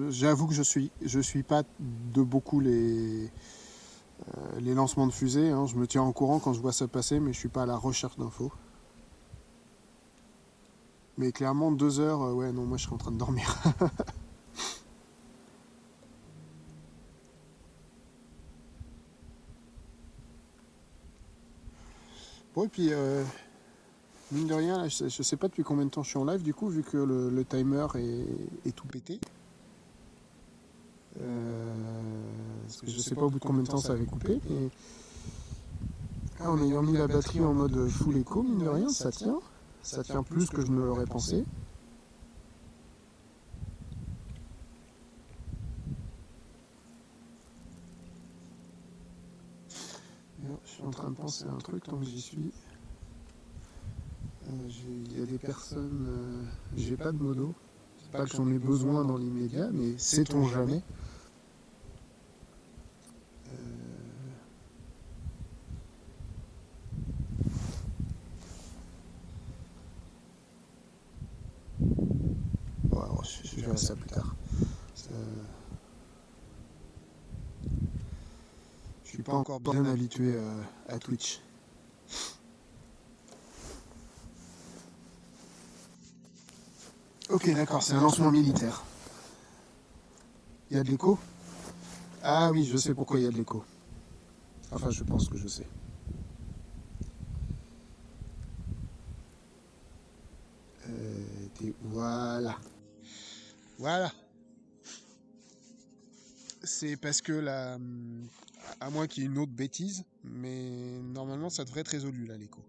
J'avoue que je suis je suis pas de beaucoup les euh, les lancements de fusées. Hein. Je me tiens en courant quand je vois ça passer, mais je suis pas à la recherche d'infos. Mais clairement, deux heures, euh, ouais, non, moi je serais en train de dormir. [LAUGHS] bon, et puis, euh, mine de rien, je, sais, pas depuis combien de temps je suis en live, du coup, vu que le, timer est, tout pété. Euh, je sais pas au bout de combien de temps ça avait coupé. Et... Ah, en ayant mis la batterie en mode full echo, mine de rien, ça tient ça tient plus que je ne l'aurais pensé. Je suis en train de penser à un truc tant que j'y suis. Euh, il y a des personnes, euh, j'ai pas de modo. C'est pas que j'en ai besoin dans l'immédiat, mais sait-on jamais? ça plus tard. Je pas encore bien habitué à Twitch. Ok, d'accord, c'est un lancement militaire. Il y a de l'écho? Ah oui, je sais pourquoi il y a de l'écho. Enfin, je pense que je sais. Euh, voilà. Voilà. C'est parce que la... À moins qu'il y ait une autre bêtise, mais normalement ça devrait être résolu là, l'écho.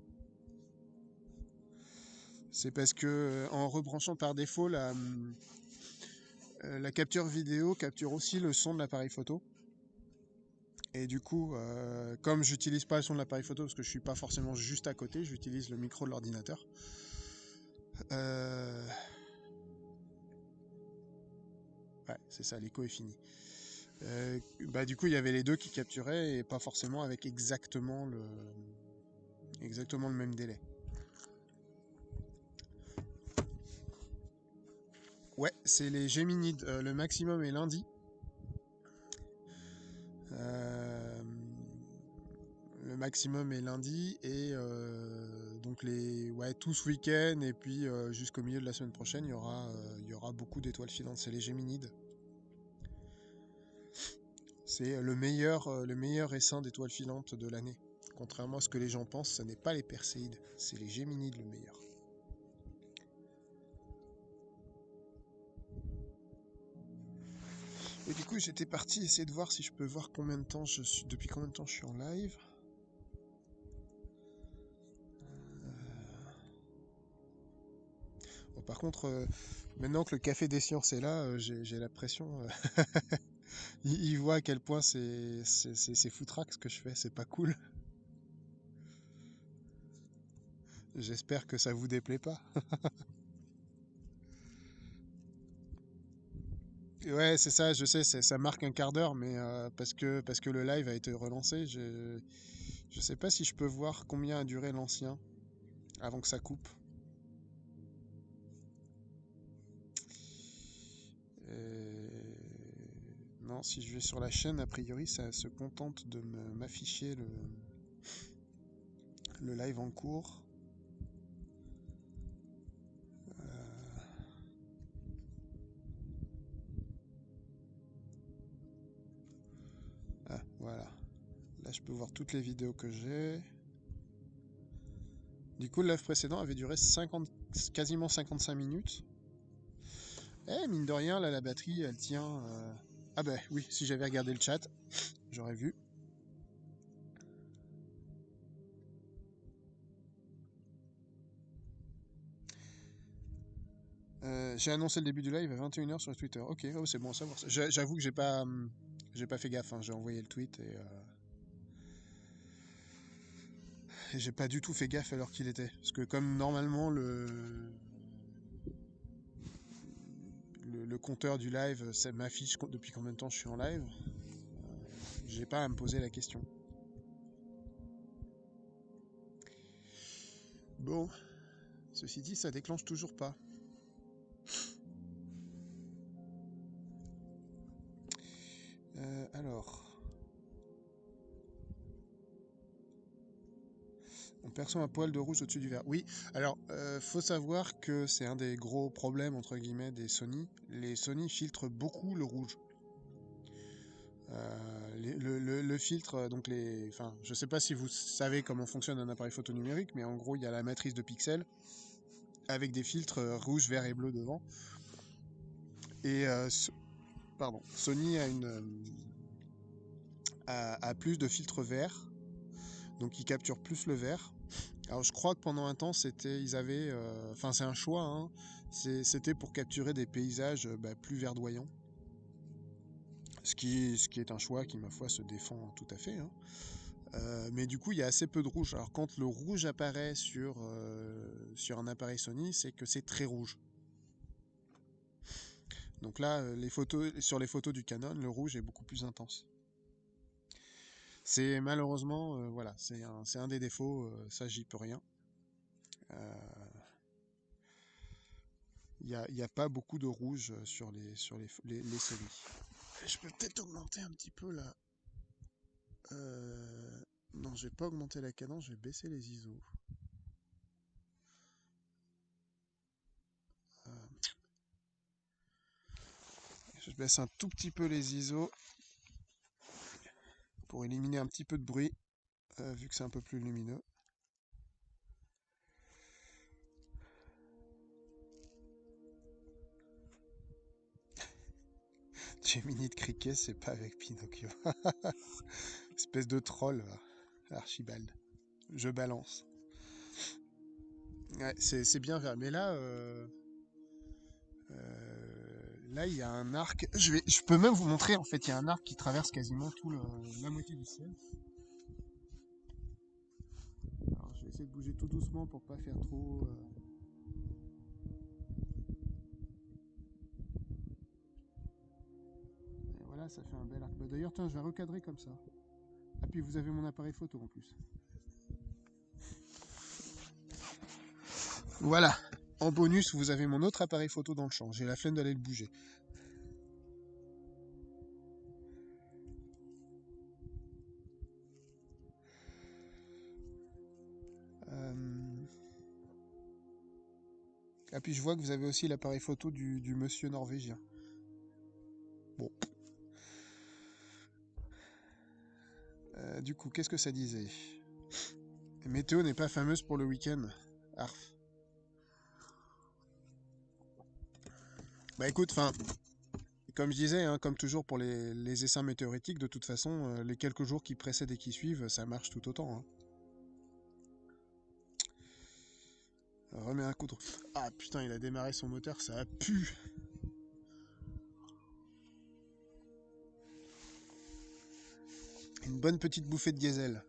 C'est parce que euh, en rebranchant par défaut la, euh, la capture vidéo capture aussi le son de l'appareil photo. Et du coup, euh, comme j'utilise pas le son de l'appareil photo parce que je suis pas forcément juste à côté, j'utilise le micro de l'ordinateur. Ouais, c'est ça, l'écho est fini. Bah du coup, il y avait les deux qui capturaient et pas forcément avec exactement le même délai. Ouais, c'est les Géminides. Euh, le maximum est lundi. Euh, le maximum est lundi et euh, donc les ouais tout ce week-end et puis jusqu'au milieu de la semaine prochaine il y aura il y aura beaucoup d'étoiles filantes. C'est les Géminides. C'est le meilleur le meilleur essaim d'étoiles filantes de l'année. Contrairement à ce que les gens pensent, ce n'est pas les Perséides, c'est les Géminides le meilleur. Et du coup, j'étais parti essayer de voir si je peux voir combien de temps je suis, depuis combien de temps je suis en live. Euh. Par contre, euh, maintenant que le café des sciences est là, euh, j'ai la pression. [LAUGHS] il, voit à quel point c'est foutraque ce que je fais, c'est pas cool. J'espère que ça vous déplaît pas. [LAUGHS] Ouais, c'est ça, je sais, ça marque un quart d'heure, mais euh, parce, que, parce que le live a été relancé, je, je sais pas si je peux voir combien a duré l'ancien avant que ça coupe. Euh, si je vais sur la chaîne, a priori, ça se contente de m'afficher le, live en cours. Voilà. Là, je peux voir toutes les vidéos que j'ai. Du coup, le live précédent avait duré 50, quasiment 55 minutes. Eh, mine de rien, là, la batterie, elle tient... Euh, ah ben oui, si j'avais regardé le chat, j'aurais vu. Euh, j'ai annoncé le début du live à 21h sur Twitter. Ok, oh, c'est bon à savoir. J'avoue que j'ai pas... Hum, pas fait gaffe, hein. j'ai envoyé le tweet et, euh, et j'ai pas du tout fait gaffe l'heure qu'il était. Parce que comme normalement le... le, compteur du live ça m'affiche depuis combien de temps je suis en live, j'ai pas à me poser la question. Bon, ceci dit, ça déclenche toujours pas. Euh, alors. On perçoit un poil de rouge au-dessus du verre. Oui, alors, euh, faut savoir que c'est un des gros problèmes, entre guillemets, des Sony. Les Sony filtrent beaucoup le rouge. Euh, le, filtre, donc les... Enfin, je sais pas si vous savez comment fonctionne un appareil photo numérique, mais en gros, il y a la matrice de pixels avec des filtres rouge, vert et bleu devant. Et pardon, Sony a une a, plus de filtres verts, donc ils capturent plus le vert. Alors je crois que pendant un temps c'était, ils avaient, euh, enfin c'est un choix, hein, c'était pour capturer des paysages bah, plus verdoyants. Ce qui, est un choix qui ma foi se défend tout à fait. Hein. Euh, mais du coup, il y a assez peu de rouge. Alors quand le rouge apparaît sur, euh, un appareil Sony, c'est que c'est très rouge. Donc là, euh, sur les photos du Canon, le rouge est beaucoup plus intense. C'est malheureusement, euh, voilà, c'est un, des défauts, euh, ça j'y peux rien. Il n'y a, pas beaucoup de rouge sur les, sur les, les, Sony. Je peux peut-être augmenter un petit peu Euh, Non, je vais pas augmenter la cadence, je vais baisser les ISO. Euh, Je baisse un tout petit peu les ISO pour éliminer un petit peu de bruit, euh, vu que c'est un peu plus lumineux. [LAUGHS] Gemini de cricket, c'est pas avec Pinocchio. [LAUGHS] Espèce de troll. Archibald. Je balance. C'est bien. Mais là, euh, euh, là, il y a un arc. Je, vais, je peux même vous montrer, en fait, il y a un arc qui traverse quasiment tout la moitié du ciel. Alors, je vais essayer de bouger tout doucement pour pas faire trop. euh, Et voilà, ça fait un bel arc. Bah, D'ailleurs, tiens, je vais recadrer comme ça. Ah, puis vous avez mon appareil photo en plus. Voilà. En bonus, vous avez mon autre appareil photo dans le champ. J'ai la flemme d'aller le bouger. Euh, Ah, puis je vois que vous avez aussi l'appareil photo du, monsieur norvégien. Bon. Euh, du coup, qu'est-ce que ça disait? Météo n'est pas fameuse pour le week-end. Arf. Bah écoute, comme je disais, hein, comme toujours pour les, les essaims météoritiques, de toute façon, euh, les quelques jours qui précèdent et qui suivent, ça marche tout autant. hein. Remets un coup. Ah putain, il a démarré son moteur, ça a pu. Une bonne petite bouffée de diesel.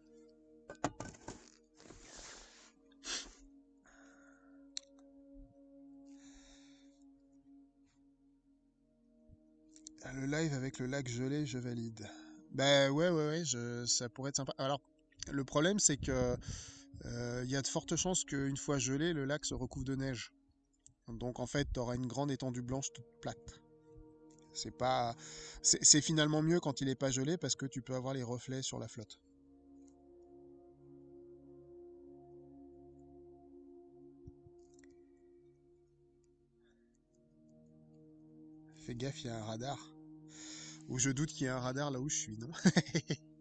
Live avec le lac gelé, je valide. Bah ouais, ouais, ouais, ça pourrait être sympa. Alors, le problème, c'est que euh, il y a de fortes chances qu'une fois gelé, le lac se recouvre de neige. Donc en fait, tu auras une grande étendue blanche toute plate. C'est pas, c'est finalement mieux quand il est pas gelé parce que tu peux avoir les reflets sur la flotte. Fais gaffe, il y a un radar. Ou je doute qu'il y ait un radar là où je suis, non [LAUGHS]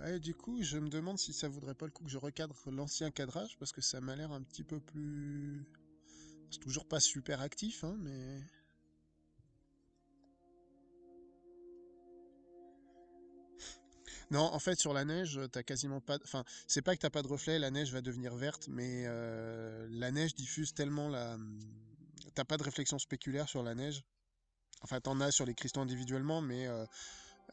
Euh, du coup, je me demande si ça vaudrait pas le coup que je recadre l'ancien cadrage parce que ça m'a l'air un petit peu plus. C'est toujours pas super actif, hein, mais. [LAUGHS] Non, en fait, sur la neige, t'as quasiment pas. de- Enfin, c'est pas que t'as pas de reflet, la neige va devenir verte, mais euh, la neige diffuse tellement la. T'as pas de réflexion spéculaire sur la neige? Enfin, t'en as sur les cristaux individuellement, mais euh,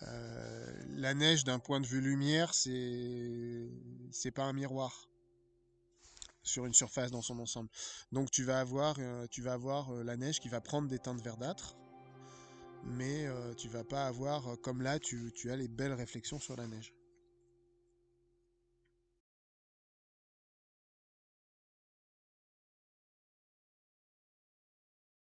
euh, la neige, d'un point de vue lumière, c'est c'est pas un miroir sur une surface dans son ensemble. Donc tu vas avoir, euh, tu vas avoir la neige qui va prendre des teintes verdâtres, mais tu vas pas avoir, comme là, tu as les belles réflexions sur la neige.